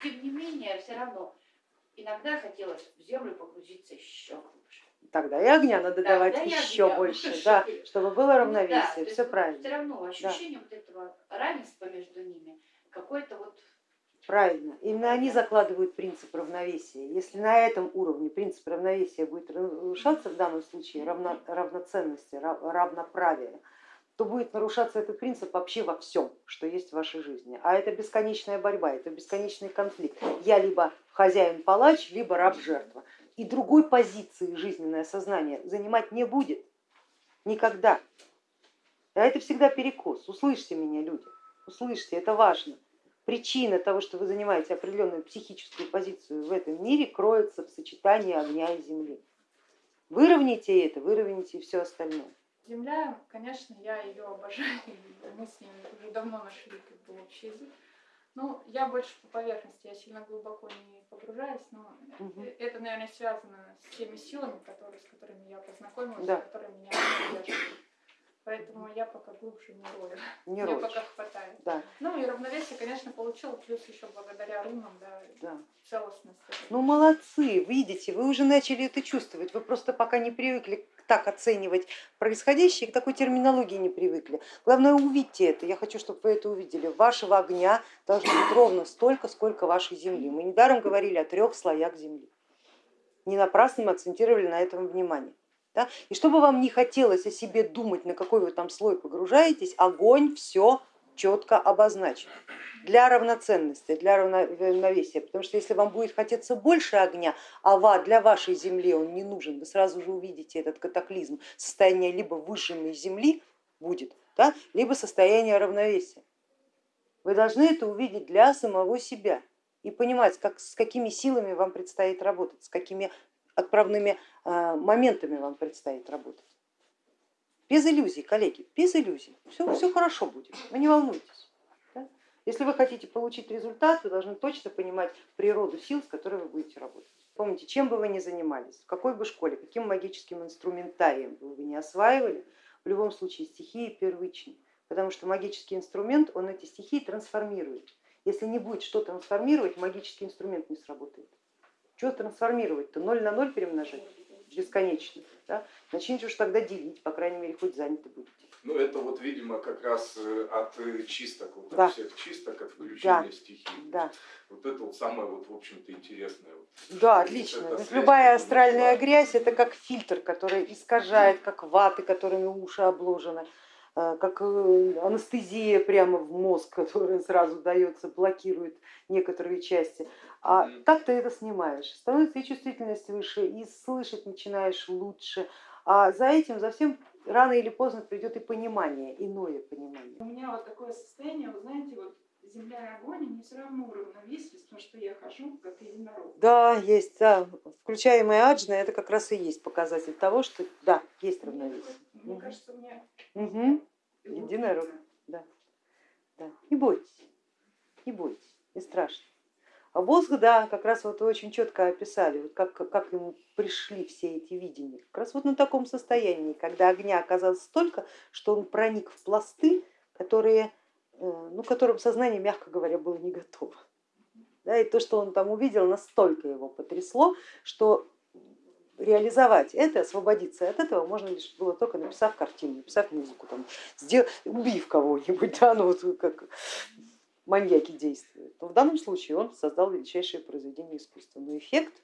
Тем не менее, все равно иногда хотелось в землю погрузиться еще глубже. Тогда и огня надо Да, давать да, и еще огня больше, больше. да, чтобы было Ну да, равновесие, есть все правильно. Все равно ощущение вот этого равенства между ними, какое-то вот Правильно. Именно они закладывают принцип равновесия. Если на этом уровне принцип равновесия будет нарушаться в данном случае равно, равноценности, рав- равноправия, то будет нарушаться этот принцип вообще во всем, что есть в вашей жизни. А это бесконечная борьба, это бесконечный конфликт. Я либо хозяин-палач, либо раб-жертва. И другой позиции жизненное сознание занимать не будет никогда. А это всегда перекос. Услышьте меня, люди, услышьте, это важно. Причина того, что вы занимаете определенную психическую позицию в этом мире, кроется в сочетании огня и земли. Выровняйте это, выровняйте и все остальное. Земля, конечно, я ее обожаю, мы с ней уже давно нашли как бы общий язык. Ну, я больше по поверхности, я сильно глубоко не погружаюсь, но э- это, наверное, связано с теми силами, которые, с которыми я познакомилась, Да. которые меня поддерживают. Поэтому я пока глубже не рою. Не Мне пока хватает. Да, Ну и равновесие, конечно, получила, плюс еще благодаря рунам, да, да. целостность. Ну молодцы, видите, вы уже начали это чувствовать, вы просто пока не привыкли так оценивать происходящее, к такой терминологии не привыкли. Главное увидьте это, я хочу, чтобы вы это увидели. Вашего огня должно быть ровно столько, сколько вашей земли. Мы недаром говорили о трех слоях земли. Не напрасно мы акцентировали на этом внимание. Да? И чтобы вам не хотелось о себе думать, на какой вы там слой погружаетесь, огонь все четко обозначен для равноценности, для равновесия. Потому что если вам будет хотеться больше огня, а ва- для вашей земли он не нужен, вы сразу же увидите этот катаклизм, состояние либо выжженной земли будет, да, либо состояние равновесия. Вы должны это увидеть для самого себя и понимать, как, с какими силами вам предстоит работать, с какими отправными э, моментами вам предстоит работать. Без иллюзий, коллеги, без иллюзий. Все, все хорошо будет, вы не волнуйтесь. да. Если вы хотите получить результат, вы должны точно понимать природу сил, с которой вы будете работать. Помните, чем бы вы ни занимались, в какой бы школе, каким магическим инструментарием бы вы не осваивали, в любом случае стихии первичны, потому что магический инструмент, он эти стихии трансформирует. Если не будет что трансформировать, магический инструмент не сработает. Что трансформировать-то? Ноль на ноль перемножать бесконечно. Да? Начните уж тогда делить, по крайней мере, хоть заняты будете. Ну, это вот, видимо, как раз э, от э, чисток, вот Да. от всех чисток, от включения Да. стихий. Да, Вот это вот самое, вот, в общем-то, интересное. Да Это отлично. То есть связь любая астральная грязь это как фильтр, который искажает, как ваты, которыми уши обложены, как э, анестезия прямо в мозг, которая сразу дается, блокирует некоторые части. А так ты это снимаешь, становится и чувствительность выше, и слышать начинаешь лучше. А за этим, за всем рано или поздно придет и понимание, иное понимание. У меня вот такое состояние, вы знаете, вот земля и огонь, они все равно уравновесились, потому что я хожу как единорог. Да, есть, да. Включаемая аджна это как раз и есть показатель того, что да, есть равновесие. Мне Мгм. кажется, у меня Мгм. Единорог. Да. Не бойтесь, не бойтесь, не страшно. А мозг, да, как раз вот вы очень четко описали, вот как, как ему пришли все эти видения. Как раз вот на таком состоянии, когда огня оказалось столько, что он проник в пласты, которые, э, ну, которым сознание, мягко говоря, было не готово. Да, и то, что он там увидел, настолько его потрясло, что реализовать это, освободиться от этого можно лишь было только написав картину, написав музыку, там, сдел- убив кого-нибудь, да, ну вот как маньяки действуют. Но в данном случае он создал величайшее произведение искусства. Но эффект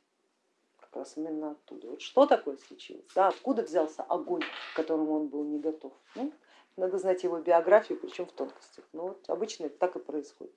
как раз именно оттуда. Вот что такое случилось, да, откуда взялся огонь, к которому он был не готов. Ну, надо знать его биографию, причем в тонкостях. Но вот обычно это так и происходит.